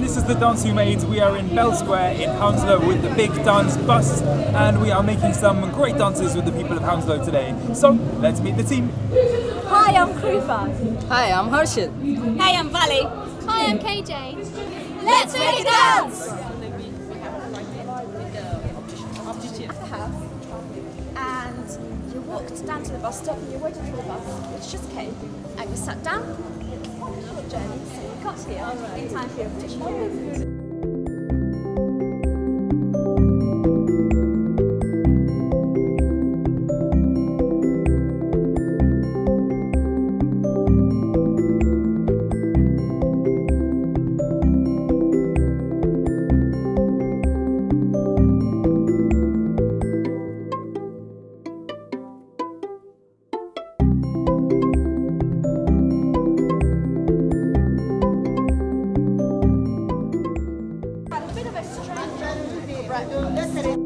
this is the dance we made. We are in Bell Square in Hounslow with the big dance bus, and we are making some great dances with the people of Hounslow today. So let's meet the team. Hi, I'm Krupa. Hi, I'm Harshit. Hey, I'm Valley. Hi, I'm KJ. Let's make a dance! at the house and you walked down to the bus stop and you waited for the bus, which just came, and you sat down, got here in time for your الرأي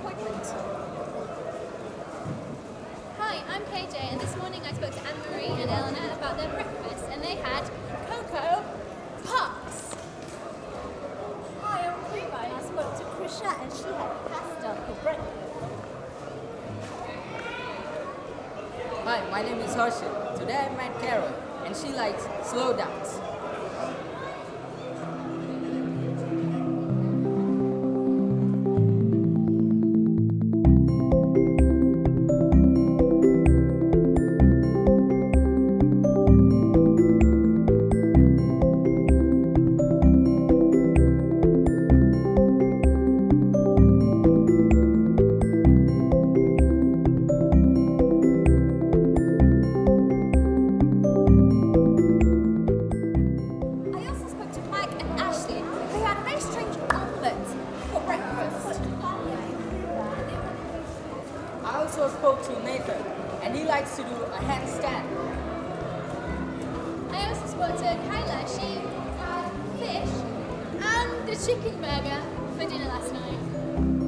appointment. Hi, I'm KJ, and this morning I spoke to Anne Marie and Eleanor about their breakfast, and they had cocoa puffs. Hi, I'm Prima, and I spoke to Krisha, and she had pasta for breakfast. Hi, my name is Harshit. Today I met Carol, and she likes slow dance. Also spoke to Nathan, and he likes to do a handstand. I also spoke to Kyla. She had fish and the chicken burger for dinner last night.